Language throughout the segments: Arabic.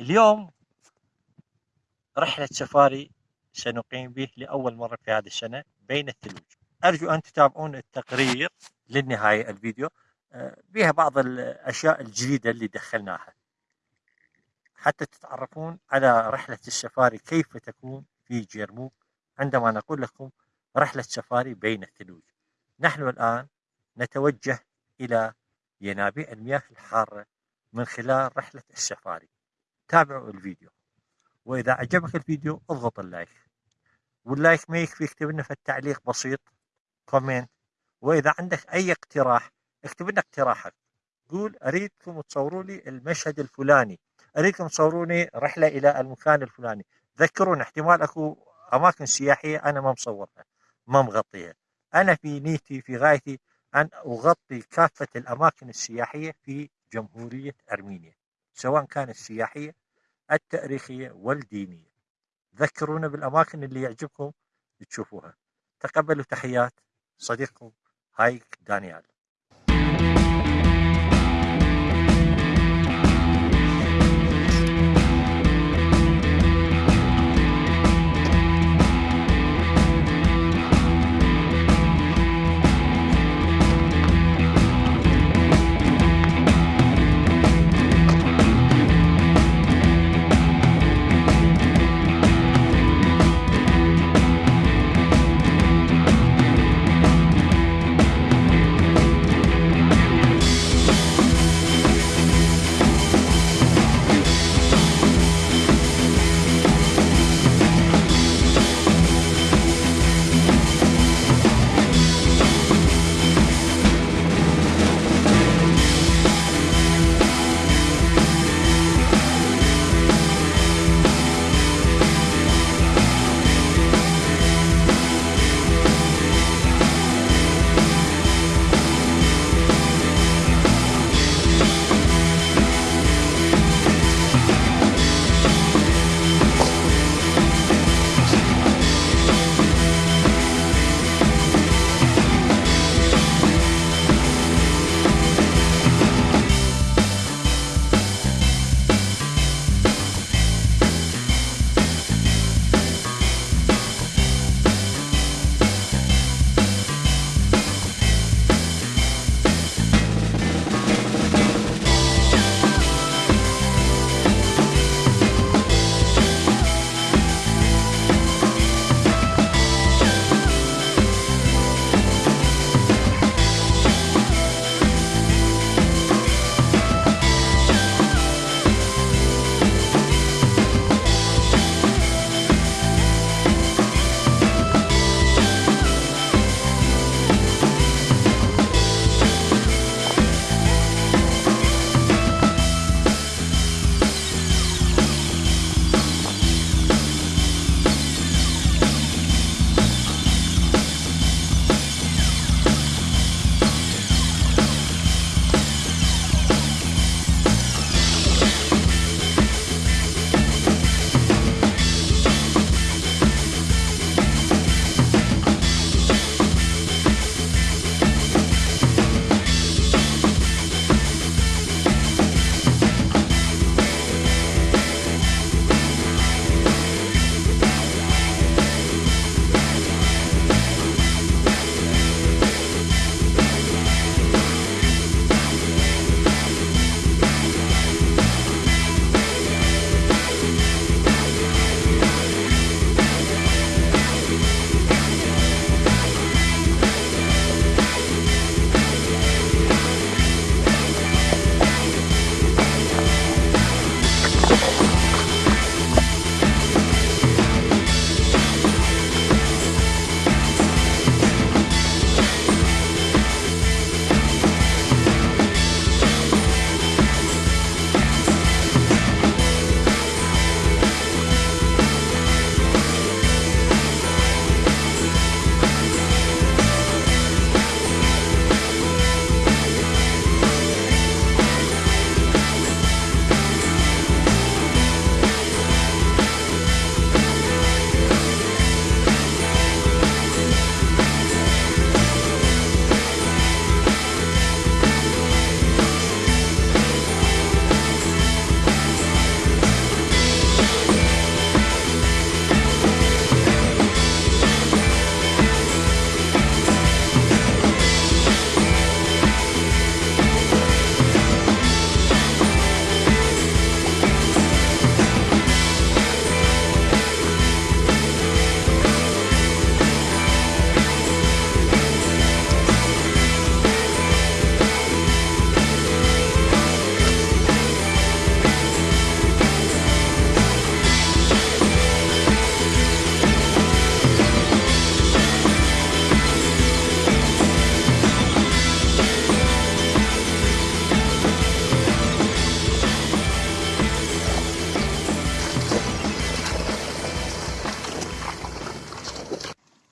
اليوم رحلة سفاري سنقيم به لأول مرة في هذه السنة بين الثلوج. أرجو أن تتابعون التقرير للنهاية الفيديو آه، بها بعض الأشياء الجديدة اللي دخلناها. حتى تتعرفون على رحلة السفاري كيف تكون في جيرموك. عندما نقول لكم رحلة سفاري بين الثلوج نحن الآن نتوجه إلى ينابيع المياه الحارة من خلال رحلة السفاري. تابعوا الفيديو. وإذا عجبك الفيديو اضغط ال like. وال like ما يكفي اكتب لنا في التعليق بسيط comment. وإذا عندك أي اقتراح اكتب لنا اقتراحك. قول أريدكم تصوروا لي المشهد الفلاني. أريدكم تصوروني رحلة إلى المكان الفلاني. ذكرون احتمال أكو أماكن سياحية أنا ما مصورها ما مغطيها. أنا في نيتي في غايتي أن أغطي كافة الأماكن السياحية في جمهورية أرمينيا. سواء كانت السياحية التاريخية والدينية. ذكرونا بالأماكن اللي يعجبكم تشوفوها. تقبلوا تحيات صديقكم هايك دانيال.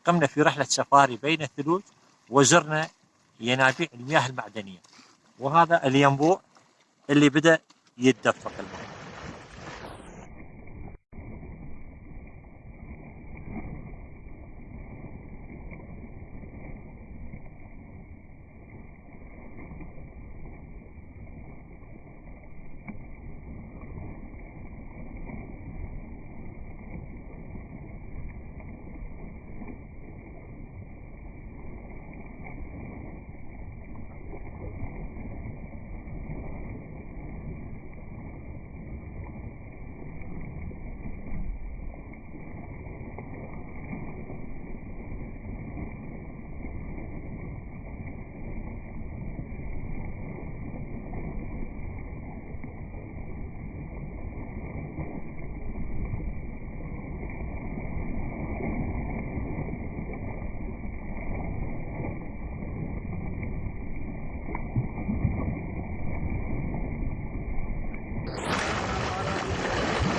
قمنا في رحلة سفاري بين الثلوج وزرنا ينابيع المياه المعدنية. وهذا الينبوع اللي بدأ يتدفق الماء